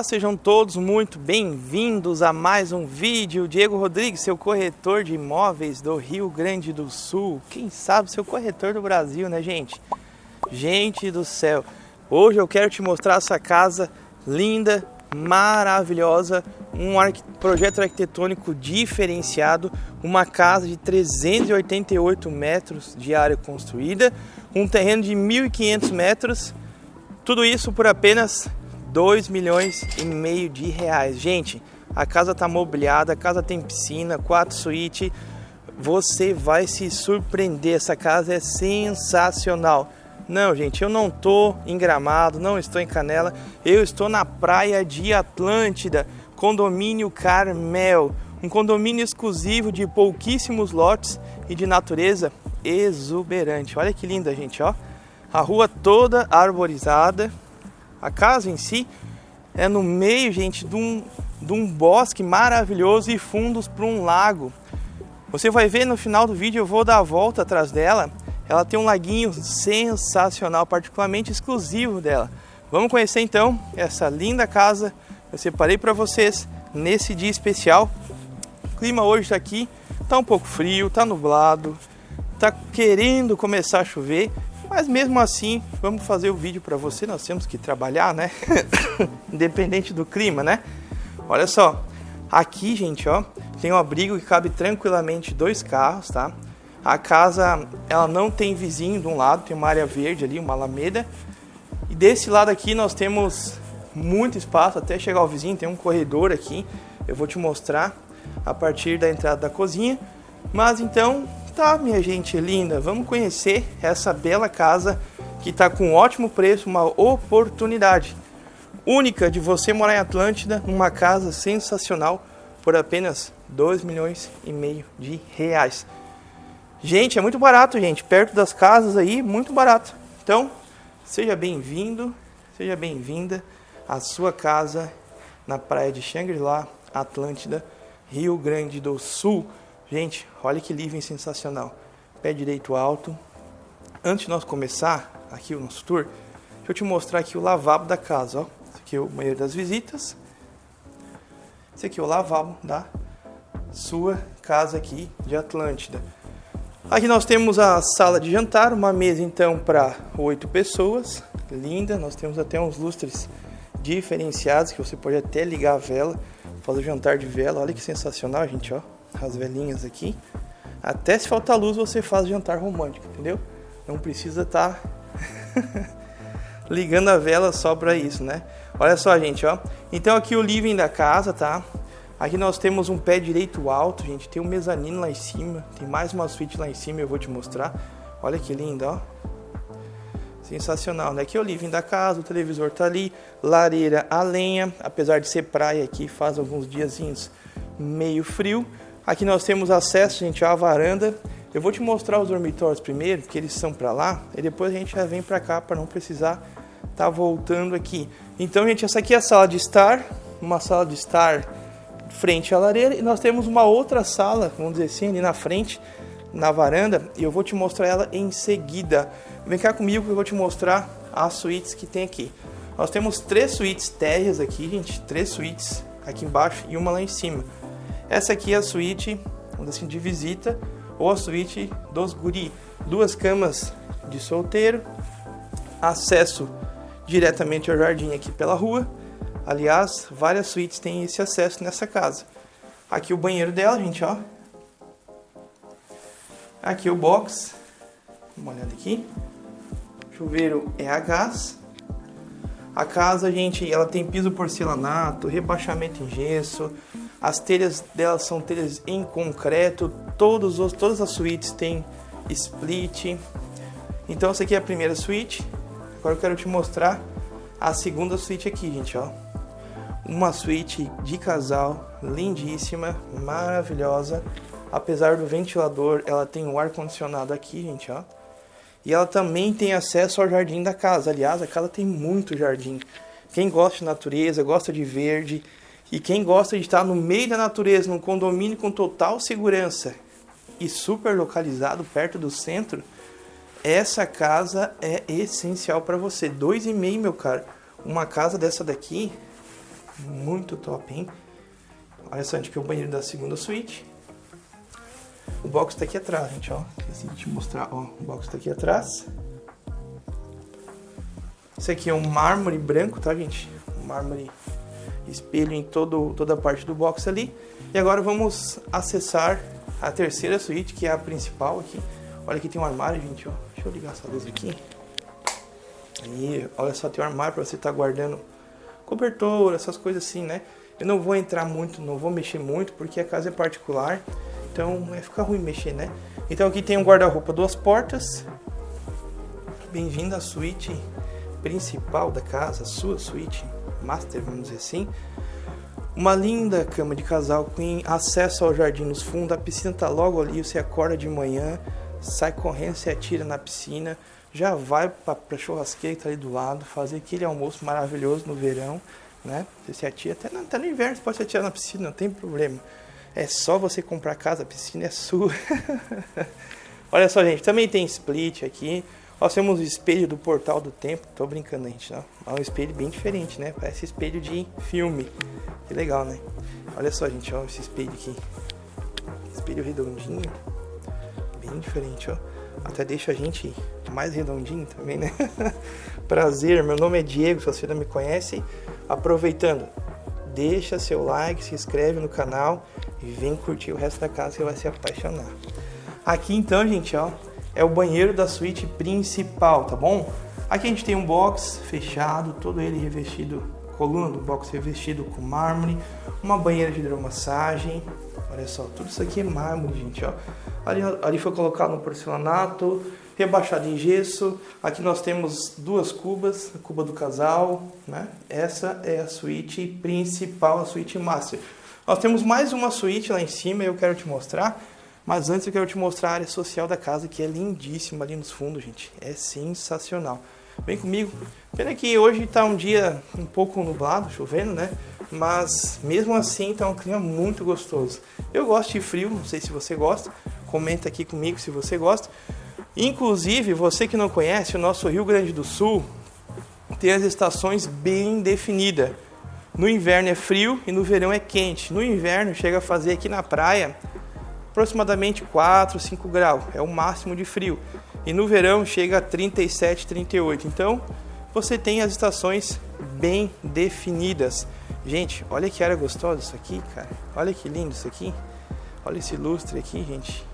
Olá, sejam todos muito bem-vindos a mais um vídeo. Diego Rodrigues, seu corretor de imóveis do Rio Grande do Sul. Quem sabe seu corretor do Brasil, né, gente? Gente do céu, hoje eu quero te mostrar essa casa linda, maravilhosa, um projeto arquitetônico diferenciado, uma casa de 388 metros de área construída, um terreno de 1.500 metros, tudo isso por apenas 2 milhões e meio de reais. Gente, a casa está mobiliada, a casa tem piscina, quatro suítes. Você vai se surpreender, essa casa é sensacional. Não, gente, eu não estou em Gramado, não estou em Canela, eu estou na praia de Atlântida, condomínio Carmel, um condomínio exclusivo de pouquíssimos lotes e de natureza exuberante. Olha que linda, gente, ó. A rua toda arborizada, a casa em si é no meio, gente, de um, de um bosque maravilhoso e fundos para um lago. Você vai ver no final do vídeo, eu vou dar a volta atrás dela. Ela tem um laguinho sensacional, particularmente exclusivo dela. Vamos conhecer então essa linda casa. Eu separei para vocês nesse dia especial. O clima hoje está aqui, tá um pouco frio, tá nublado, tá querendo começar a chover, mas mesmo assim, vamos fazer o vídeo para você, nós temos que trabalhar, né? Independente do clima, né? Olha só, aqui, gente, ó, tem um abrigo que cabe tranquilamente dois carros, tá? A casa, ela não tem vizinho de um lado, tem uma área verde ali, uma alameda. E desse lado aqui nós temos muito espaço até chegar ao vizinho, tem um corredor aqui. Eu vou te mostrar a partir da entrada da cozinha. Mas então, Tá, minha gente linda, vamos conhecer essa bela casa que está com um ótimo preço, uma oportunidade única de você morar em Atlântida, numa casa sensacional por apenas 2 milhões e meio de reais. Gente, é muito barato, gente, perto das casas aí, muito barato. Então, seja bem-vindo, seja bem-vinda à sua casa na praia de Xangri-Lá, Atlântida, Rio Grande do Sul. Gente, olha que living sensacional. Pé direito alto. Antes de nós começar aqui o nosso tour, deixa eu te mostrar aqui o lavabo da casa. Ó. Esse aqui é o banheiro das visitas. Esse aqui é o lavabo da sua casa aqui de Atlântida. Aqui nós temos a sala de jantar, uma mesa então para oito pessoas, linda. Nós temos até uns lustres diferenciados que você pode até ligar a vela, fazer o jantar de vela. Olha que sensacional, gente, ó as velhinhas aqui. Até se faltar luz você faz jantar romântico, entendeu? Não precisa estar tá ligando a vela só para isso, né? Olha só, gente, ó. Então aqui o living da casa, tá? Aqui nós temos um pé direito alto, gente. Tem um mezanino lá em cima. Tem mais uma suíte lá em cima, eu vou te mostrar. Olha que lindo, ó. Sensacional, né? Aqui é o living da casa, o televisor tá ali, lareira a lenha, apesar de ser praia aqui, faz alguns diazinhos meio frio. Aqui nós temos acesso, gente, à varanda. Eu vou te mostrar os dormitórios primeiro, que eles são para lá, e depois a gente já vem para cá para não precisar estar tá voltando aqui. Então, gente, essa aqui é a sala de estar, uma sala de estar frente à lareira, e nós temos uma outra sala, vamos dizer assim, ali na frente, na varanda, e eu vou te mostrar ela em seguida. Vem cá comigo que eu vou te mostrar as suítes que tem aqui. Nós temos três suítes térreas aqui, gente, três suítes aqui embaixo e uma lá em cima. Essa aqui é a suíte assim, de visita ou a suíte dos guri. Duas camas de solteiro, acesso diretamente ao jardim aqui pela rua. Aliás, várias suítes têm esse acesso nessa casa. Aqui o banheiro dela, gente, ó. Aqui o box. Uma olhada aqui. Chuveiro é a gás. A casa, gente, ela tem piso porcelanato, rebaixamento em gesso, as telhas delas são telhas em concreto, todos os, todas as suítes têm split. Então essa aqui é a primeira suíte. Agora eu quero te mostrar a segunda suíte aqui, gente, ó. Uma suíte de casal, lindíssima, maravilhosa. Apesar do ventilador, ela tem um ar condicionado aqui, gente, ó. E ela também tem acesso ao jardim da casa. Aliás, a casa tem muito jardim. Quem gosta de natureza, gosta de verde, e quem gosta de estar no meio da natureza, num condomínio com total segurança e super localizado perto do centro, essa casa é essencial para você. Dois e meio, meu caro. Uma casa dessa daqui, Muito top, hein? Olha só, gente, que é o banheiro da segunda suíte. O box tá aqui atrás, gente, ó. Esqueci de te mostrar, ó. O box tá aqui atrás. Esse aqui é um mármore branco, tá, gente? Um mármore espelho em todo, toda a parte do box ali. E agora vamos acessar a terceira suíte, que é a principal aqui. Olha aqui tem um armário, gente, ó. Deixa eu ligar essa luz aqui. Aí, olha só, tem um armário para você estar tá guardando cobertor, essas coisas assim, né? Eu não vou entrar muito, não vou mexer muito, porque a casa é particular. Então, vai ficar ruim mexer, né? Então aqui tem um guarda-roupa, duas portas. Bem-vindo à suíte principal da casa, sua suíte master, vamos dizer assim. Uma linda cama de casal com acesso ao jardim nos fundos. A piscina tá logo ali, você acorda de manhã, sai correndo, se atira na piscina, já vai para a churrasqueira que tá ali do lado, fazer aquele almoço maravilhoso no verão, né? Você se atira até, até no inverno, você pode se atirar na piscina, não tem problema. É só você comprar casa, a piscina é sua. Olha só, gente, também tem split aqui. Nós temos o espelho do Portal do Tempo. Tô brincando, gente. Não. É um espelho bem diferente, né? Parece espelho de filme. Que legal, né? Olha só, gente, ó, esse espelho aqui. Espelho redondinho. Bem diferente, ó. Até deixa a gente mais redondinho também, né? Prazer, meu nome é Diego, se você não me conhece. Aproveitando, deixa seu like, se inscreve no canal e vem curtir o resto da casa, você vai se apaixonar. Aqui então, gente, ó, é o banheiro da suíte principal, tá bom? Aqui a gente tem um box fechado, todo ele revestido, coluna do box revestido com mármore, uma banheira de hidromassagem, olha só, tudo isso aqui é mármore, gente, ó. Ali, ali foi colocado um porcelanato, rebaixado em gesso. Aqui nós temos duas cubas, a cuba do casal, né? Essa é a suíte principal, a suíte master. Nós temos mais uma suíte lá em cima, eu quero te mostrar. Mas antes eu quero te mostrar a área social da casa, que é lindíssima ali nos fundos, gente. É sensacional. Vem comigo. Pena que hoje está um dia um pouco nublado, chovendo, né? Mas mesmo assim está um clima muito gostoso. Eu gosto de frio, não sei se você gosta. Comenta aqui comigo se você gosta. Inclusive, você que não conhece, o nosso Rio Grande do Sul tem as estações bem definidas. No inverno é frio e no verão é quente. No inverno chega a fazer aqui na praia aproximadamente 4, 5 graus, é o máximo de frio. E no verão chega a 37, 38. Então, você tem as estações bem definidas. Gente, olha que área gostosa isso aqui, cara. Olha que lindo isso aqui. Olha esse lustre aqui, gente.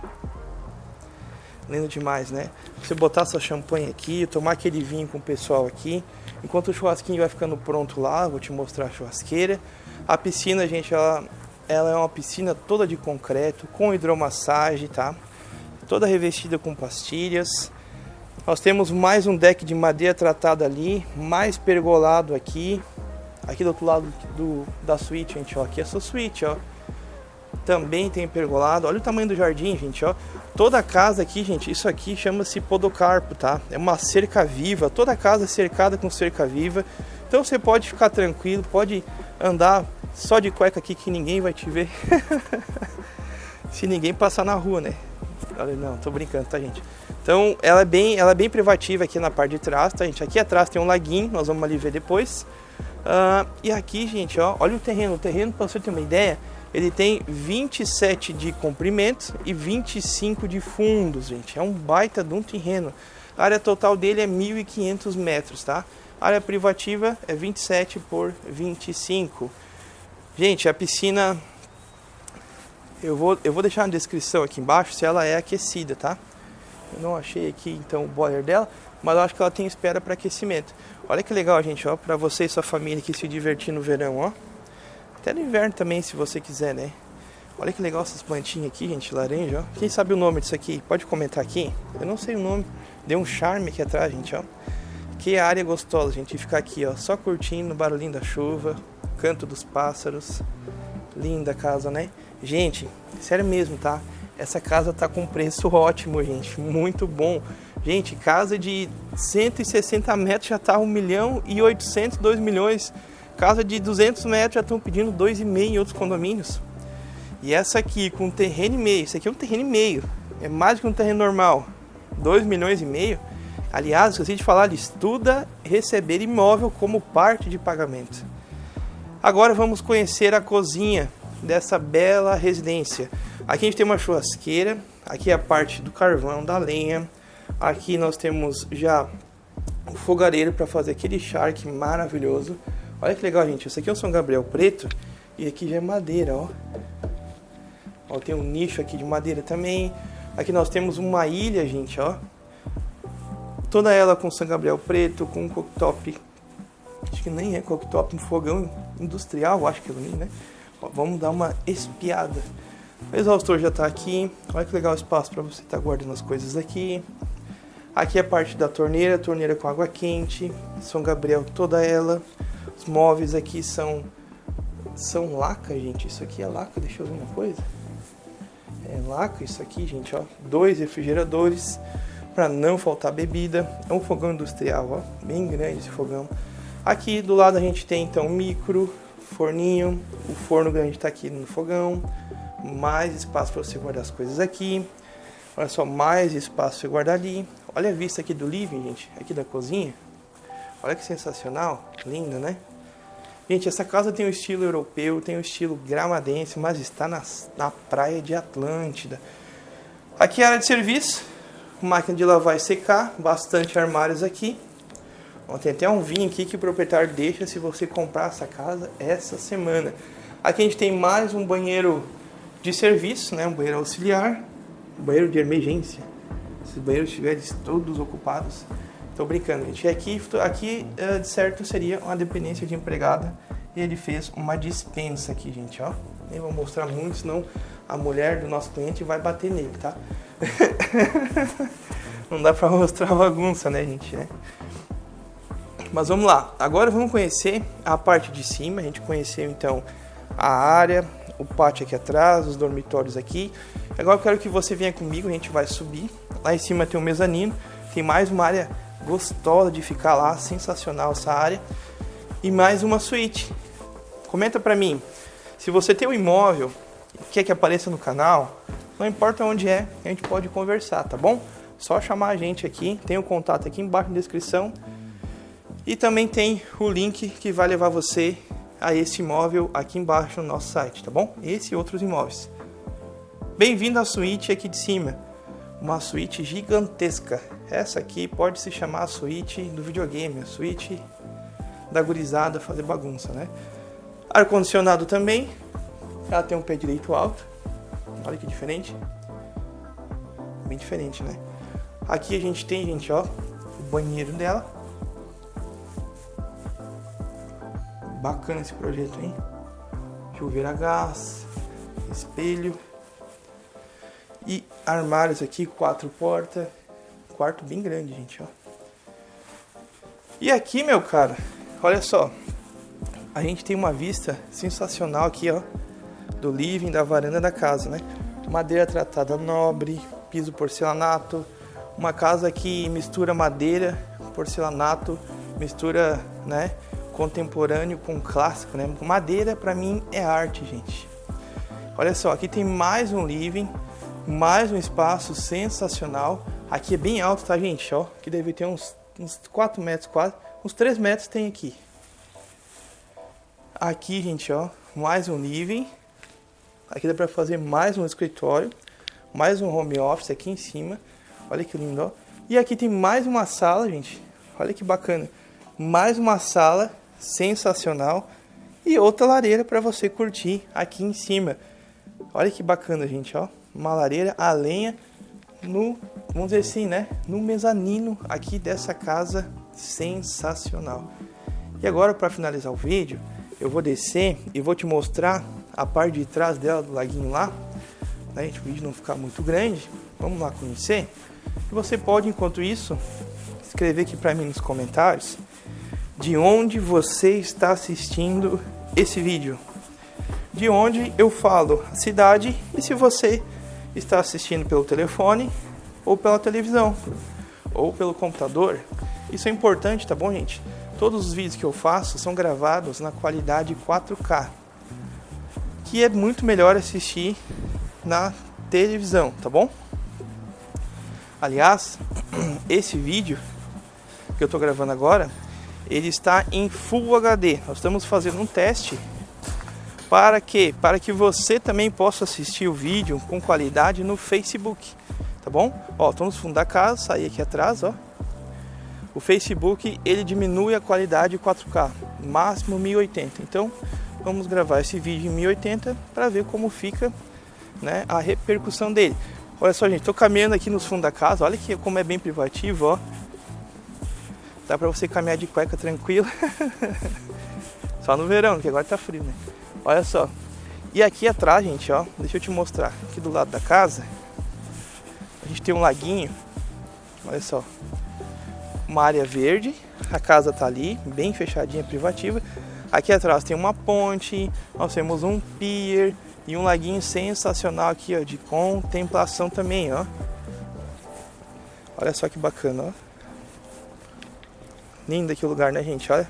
Lindo demais, né? Você botar sua champanhe aqui, tomar aquele vinho com o pessoal aqui. Enquanto o churrasquinho vai ficando pronto lá, vou te mostrar a churrasqueira. A piscina, gente, ela ela é uma piscina toda de concreto, com hidromassagem, tá? Toda revestida com pastilhas. Nós temos mais um deck de madeira tratada ali, mais pergolado aqui. Aqui do outro lado do, da suíte, gente, ó. Aqui é a sua suíte, ó. Também tem pergolado. Olha o tamanho do jardim, gente, ó. Toda a casa aqui, gente, isso aqui chama-se podocarpo, tá? É uma cerca viva. Toda a casa é cercada com cerca viva. Então você pode ficar tranquilo, pode andar só de cueca aqui que ninguém vai te ver. Se ninguém passar na rua, né? Não, tô brincando, tá, gente? Então, ela é bem, ela é bem privativa aqui na parte de trás, tá, gente? Aqui atrás tem um laguinho, nós vamos ali ver depois. Uh, e aqui, gente, ó, olha o terreno. O terreno, para você ter uma ideia, ele tem 27 de comprimento e 25 de fundos, gente. É um baita de um terreno. A área total dele é 1.500 metros, tá? A área privativa é 27 por 25. Gente, a piscina eu vou, eu vou deixar na descrição aqui embaixo se ela é aquecida, tá? Eu não achei aqui então o boiler dela, mas eu acho que ela tem espera para aquecimento. Olha que legal, gente, ó, para você e sua família que se divertir no verão, ó. Até no inverno também, se você quiser, né? Olha que legal essas plantinhas aqui, gente, laranja, ó. Quem sabe o nome disso aqui? Pode comentar aqui. Eu não sei o nome. Deu um charme aqui atrás, gente, ó. Que área gostosa, gente, ficar aqui, ó, só curtindo o barulhinho da chuva, Canto dos Pássaros. Linda casa, né? Gente, sério mesmo, tá? Essa casa tá com preço ótimo, gente. Muito bom. Gente, casa de 160 metros já tá 1 milhão e 800, 2 milhões. Casa de 200 metros já estão pedindo 2,5 em outros condomínios. E essa aqui com terreno e meio, isso aqui é um terreno e meio. É mais que um terreno normal. 2 milhões e meio. Aliás, esqueci de falar, estuda receber imóvel como parte de pagamento. Agora vamos conhecer a cozinha dessa bela residência. Aqui a gente tem uma churrasqueira, aqui é a parte do carvão, da lenha. Aqui nós temos já o fogareiro para fazer aquele charque maravilhoso. Olha que legal, gente. Esse aqui é o São Gabriel preto e aqui já é madeira, ó. Ó, tem um nicho aqui de madeira também. Aqui nós temos uma ilha, gente, ó. Toda ela com São Gabriel preto, com um cooktop. Acho que nem é cooktop, um fogão industrial, acho que é né? Vamos dar uma espiada. O exaustor já está aqui. Olha que legal o espaço para você estar tá guardando as coisas aqui. Aqui é a parte da torneira, torneira com água quente. São Gabriel toda ela. Os móveis aqui são são laca, gente. Isso aqui é laca, deixa eu ver uma coisa. É laca isso aqui, gente, ó. Dois refrigeradores para não faltar bebida. É um fogão industrial, ó, bem grande esse fogão. Aqui do lado a gente tem então micro, forninho, o forno grande está aqui no fogão, mais espaço para você guardar as coisas aqui. Olha só, mais espaço para guardar ali. Olha a vista aqui do living, gente, aqui da cozinha. Olha que sensacional, linda, né? Gente, essa casa tem o um estilo europeu, tem o um estilo gramadense, mas está na, na praia de Atlântida. Aqui é a área de serviço, máquina de lavar e secar, bastante armários aqui. Tem até um vinho aqui que o proprietário deixa se você comprar essa casa essa semana. Aqui a gente tem mais um banheiro de serviço, né? um banheiro auxiliar, um banheiro de emergência. Se os banheiros estiverem todos ocupados, Tô brincando, gente. Aqui, aqui eh, de certo seria uma dependência de empregada e ele fez uma dispensa aqui, gente, ó. Nem vou mostrar muito, senão a mulher do nosso cliente vai bater nele, tá? Não dá pra mostrar bagunça, né, gente? É. Mas vamos lá. Agora vamos conhecer a parte de cima. A gente conheceu então a área, o pátio aqui atrás, os dormitórios aqui. Agora eu quero que você venha comigo, a gente vai subir. Lá em cima tem um mezanino, tem mais uma área gostosa de ficar lá, sensacional essa área. E mais uma suíte. Comenta pra mim, se você tem um imóvel e quer que apareça no canal, não importa onde é, a gente pode conversar, tá bom? Só chamar a gente aqui, tem o contato aqui embaixo na descrição. E também tem o link que vai levar você a esse imóvel aqui embaixo no nosso site, tá bom? Esse e outros imóveis. Bem-vindo à suíte aqui de cima. Uma suíte gigantesca. Essa aqui pode se chamar a suíte do videogame, a suíte da gurizada fazer bagunça, né? Ar-condicionado também. Ela tem um pé direito alto. Olha que diferente. Bem diferente, né? Aqui a gente tem, gente, ó, o banheiro dela. Bacana esse projeto, hein? Chuveiro a gás, espelho. E armários aqui, quatro portas quarto bem grande, gente, ó. E aqui, meu cara, olha só. A gente tem uma vista sensacional aqui, ó, do living, da varanda da casa, né? Madeira tratada nobre, piso porcelanato, uma casa que mistura madeira, porcelanato, mistura, né, contemporâneo com clássico, né? Madeira para mim é arte, gente. Olha só, aqui tem mais um living, mais um espaço sensacional Aqui é bem alto, tá, gente? Ó, que deve ter uns, uns 4 metros quase. Uns 3 metros tem aqui. Aqui, gente, ó, mais um living. Aqui dá pra fazer mais um escritório. Mais um home office aqui em cima. Olha que lindo, ó. E aqui tem mais uma sala, gente. Olha que bacana. Mais uma sala sensacional. E outra lareira para você curtir aqui em cima. Olha que bacana, gente, ó. Uma lareira a lenha no, vamos dizer assim, né, no mezanino aqui dessa casa sensacional. E agora para finalizar o vídeo, eu vou descer e vou te mostrar a parte de trás dela do laguinho lá, né, o vídeo não ficar muito grande. Vamos lá conhecer. E você pode, enquanto isso, escrever aqui para mim nos comentários de onde você está assistindo esse vídeo. De onde eu falo a cidade e se você está assistindo pelo telefone ou pela televisão ou pelo computador. Isso é importante, tá bom, gente? Todos os vídeos que eu faço são gravados na qualidade 4K, que é muito melhor assistir na televisão, tá bom? Aliás, esse vídeo que eu estou gravando agora, ele está em Full HD. Nós estamos fazendo um teste Para que? Para que você também possa assistir o vídeo com qualidade no Facebook, tá bom? Ó, tô no fundo da casa, saí aqui atrás, ó. O Facebook, ele diminui a qualidade 4K, máximo 1080. Então, vamos gravar esse vídeo em 1080 para ver como fica, né, a repercussão dele. Olha só, gente, tô caminhando aqui nos fundos da casa, olha que como é bem privativo, ó. Dá pra você caminhar de cueca tranquilo. só no verão, que agora tá frio, né? Olha só. E aqui atrás, gente, ó, deixa eu te mostrar. Aqui do lado da casa, a gente tem um laguinho. Olha só. Uma área verde. A casa tá ali, bem fechadinha, privativa. Aqui atrás tem uma ponte, nós temos um pier e um laguinho sensacional aqui, ó, de contemplação também, ó. Olha só que bacana, ó. Lindo aqui o lugar, né, gente? Olha.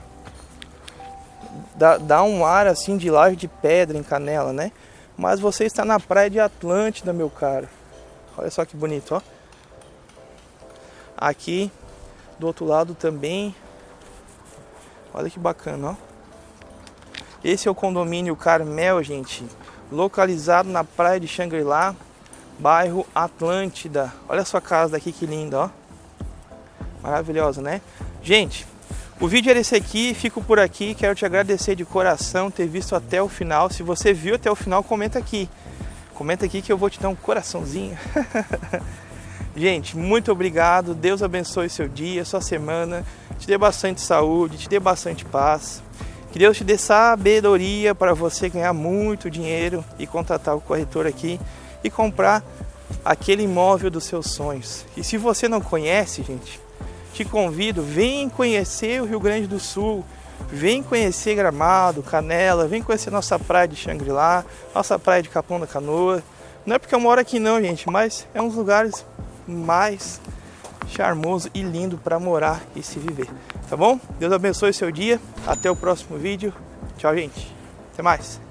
Dá, dá um ar assim de laje de pedra em Canela, né? Mas você está na praia de Atlântida, meu caro. Olha só que bonito, ó. Aqui do outro lado também. Olha que bacana, ó. Esse é o condomínio Carmel, gente. Localizado na praia de Xangri-Lá, bairro Atlântida. Olha a sua casa daqui que linda, ó. Maravilhosa, né? Gente, o vídeo era esse aqui, fico por aqui, quero te agradecer de coração ter visto até o final. Se você viu até o final, comenta aqui. Comenta aqui que eu vou te dar um coraçãozinho. Gente, muito obrigado. Deus abençoe seu dia, sua semana. Te dê bastante saúde, te dê bastante paz. Que Deus te dê sabedoria para você ganhar muito dinheiro e contratar o corretor aqui e comprar aquele imóvel dos seus sonhos. E se você não conhece, gente, te convido, vem conhecer o Rio Grande do Sul, vem conhecer Gramado, Canela, vem conhecer nossa praia de Xangri-Lá, nossa praia de Capão da Canoa. Não é porque eu moro aqui não, gente, mas é um dos lugares mais charmoso e lindo para morar e se viver. Tá bom? Deus abençoe seu dia. Até o próximo vídeo. Tchau, gente. Até mais.